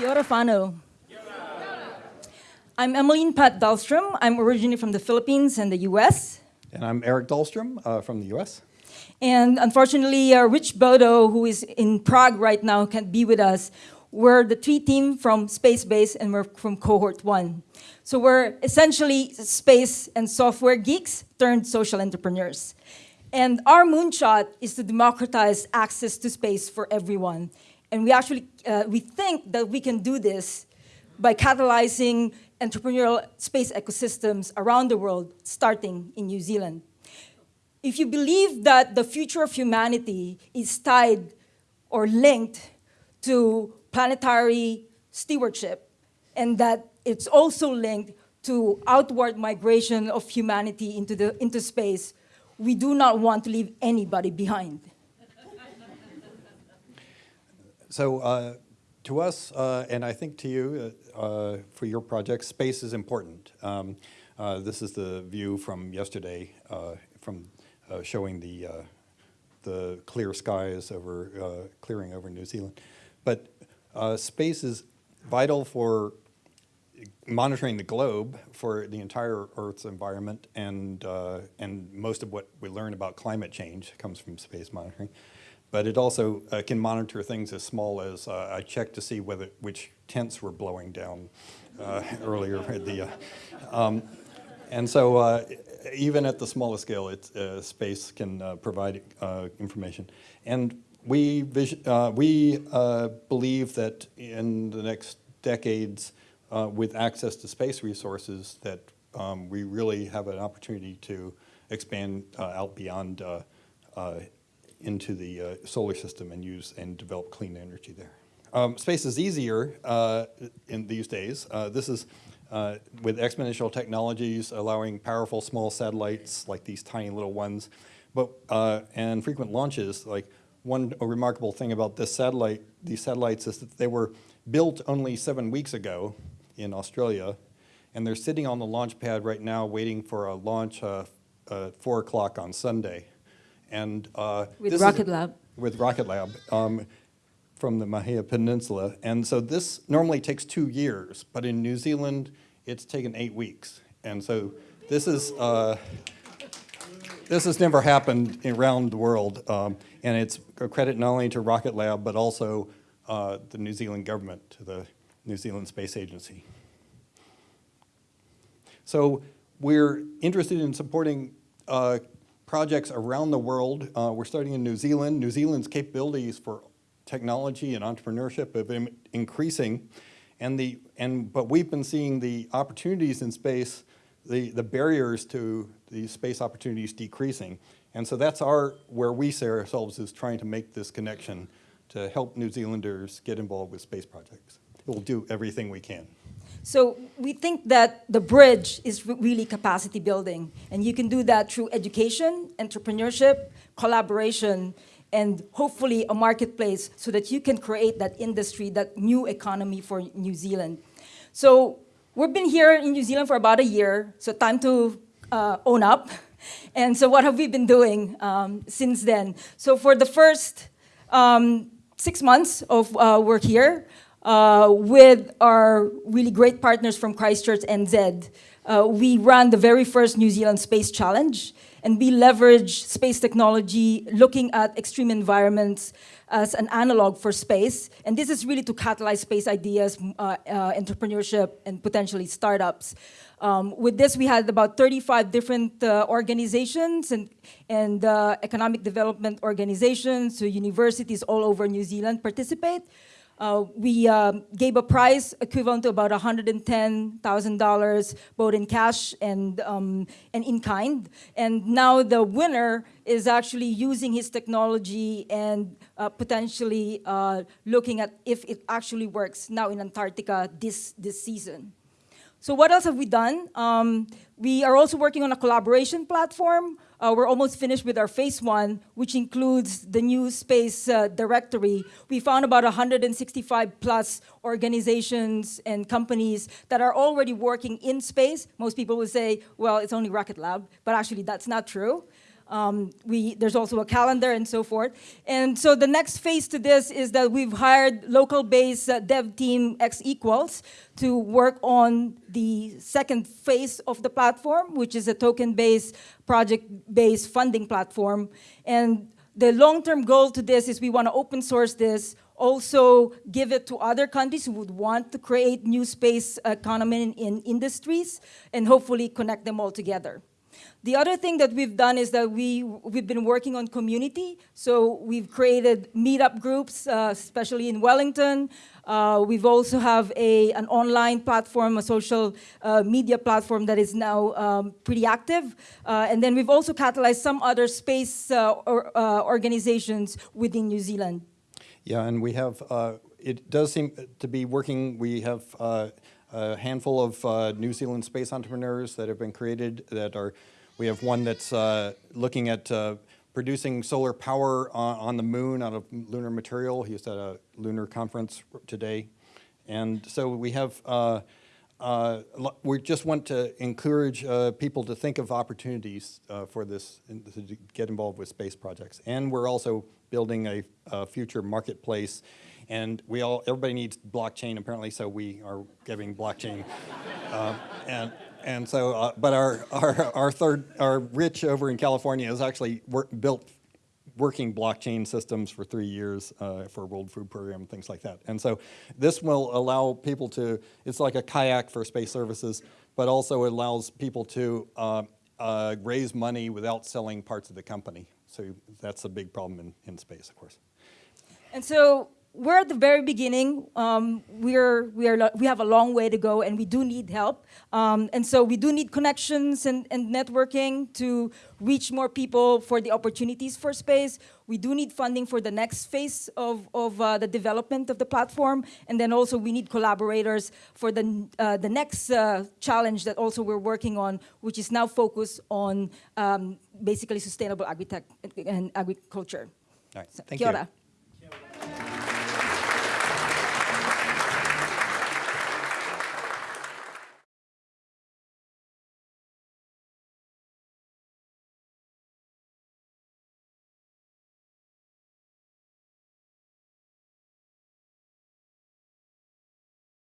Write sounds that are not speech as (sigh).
Kia ora whanau. I'm Emeline Paat Dahlstrom. I'm originally from the Philippines and the US. And I'm Eric Dahlstrom uh, from the US. And unfortunately, uh, Rich Bodo, who is in Prague right now, can't be with us. We're the three team from Space Base and we're from cohort one. So we're essentially space and software geeks turned social entrepreneurs. And our moonshot is to democratize access to space for everyone. And we actually, uh, we think that we can do this by catalyzing entrepreneurial space ecosystems around the world, starting in New Zealand. If you believe that the future of humanity is tied or linked to planetary stewardship, and that it's also linked to outward migration of humanity into, the, into space, we do not want to leave anybody behind. So uh, to us, uh, and I think to you, uh, uh for your project, space is important. Um, uh, this is the view from yesterday, uh, from showing the the clear skies over clearing over New Zealand. But space is vital for monitoring the globe for the entire Earth's environment, and and most of what we learn about climate change comes from space monitoring. But it also uh, can monitor things as small as uh, I checked to see whether which tents were blowing down uh, (laughs) earlier. The, uh, um, and so uh, even at the smallest scale, it, uh, space can provide information. And we, we believe that in the next decades, with access to space resources, that um, we really have an opportunity to expand out beyond into the uh, solar system and use and develop clean energy there. Um, space is easier uh, in these days. Uh, this is uh, with exponential technologies allowing powerful small satellites like these tiny little ones, but uh, and frequent launches. Like one remarkable thing about this satellite, these satellites, is that they were built only seven weeks ago in Australia, and they're sitting on the launch pad right now waiting for a launch uh, four o'clock on Sunday. And uh, with Rocket Lab. With Rocket Lab um, from the Mahia Peninsula. And so this normally takes two years, but in New Zealand, it's taken eight weeks. And so this is, uh, this has never happened around the world. Um, and it's a credit not only to Rocket Lab, but also uh, the New Zealand government, to the New Zealand Space Agency. So we're interested in supporting uh, projects around the world. Uh, we're starting in New Zealand. New Zealand's capabilities for technology and entrepreneurship have been increasing. And the, and, but we've been seeing the opportunities in space, the, the barriers to the space opportunities decreasing. And so that's our, where we see ourselves is trying to make this connection to help New Zealanders get involved with space projects. We'll do everything we can. So we think that the bridge is really capacity building. And you can do that through education, entrepreneurship, collaboration, and hopefully a marketplace so that you can create that industry, that new economy for New Zealand. So we've been here in New Zealand for about a year, so time to uh, own up. (laughs) And so what have we been doing um, since then? So for the first um, six months of uh, work here, uh, with our really great partners from Christchurch NZ. Uh, we ran the very first New Zealand Space Challenge, and we leverage space technology looking at extreme environments as an analog for space. And this is really to catalyze space ideas, uh, uh, entrepreneurship, and potentially startups. Um, with this, we had about 35 different uh, organizations and, and uh, economic development organizations, so universities all over New Zealand participate. Uh, we um, gave a prize equivalent to about $110,000, both in cash and, um, and in kind. And now the winner is actually using his technology and uh, potentially uh, looking at if it actually works now in Antarctica this, this season. So what else have we done? Um, we are also working on a collaboration platform. Uh, we're almost finished with our phase one, which includes the new space uh, directory. We found about 165 plus organizations and companies that are already working in space. Most people would say, well, it's only Rocket Lab, but actually that's not true. Um, we, there's also a calendar and so forth. And so the next phase to this is that we've hired local-based uh, dev team X equals to work on the second phase of the platform, which is a token-based, project-based funding platform. And the long-term goal to this is we want to open source this, also give it to other countries who would want to create new space economy in, in industries, and hopefully connect them all together. The other thing that we've done is that we, we've been working on community. So we've created meetup groups, uh, especially in Wellington. Uh, we've also have a, an online platform, a social uh, media platform that is now um, pretty active. Uh, and then we've also catalyzed some other space uh, or, uh, organizations within New Zealand. Yeah, and we have, it does seem to be working. We have a handful of uh, New Zealand space entrepreneurs that have been created that are, we have one that's uh, looking at uh, producing solar power on, on the moon out of lunar material. He at a lunar conference today. And so we have, uh, we just want to encourage uh, people to think of opportunities uh, for this, to get involved with space projects. And we're also building a, a future marketplace. And we all, everybody needs blockchain apparently, so we are giving blockchain. (laughs) Uh, and, and so, uh, but our, our, our third, our Rich over in California is actually built working blockchain systems for three years uh, for World Food Program, things like that. And so this will allow people to, it's like a kayak for space services, but also it allows people to uh, uh, raise money without selling parts of the company. So that's a big problem in, in space, of course. And so we're at the very beginning. Um, we're, we, are, we have a long way to go and we do need help. Um, and so we do need connections and, and networking to reach more people for the opportunities for space. We do need funding for the next phase of, of uh, the development of the platform. And then also we need collaborators for the, uh, the next uh, challenge that also we're working on, which is now focused on um, basically sustainable agritech and agriculture. All right, So, thank you.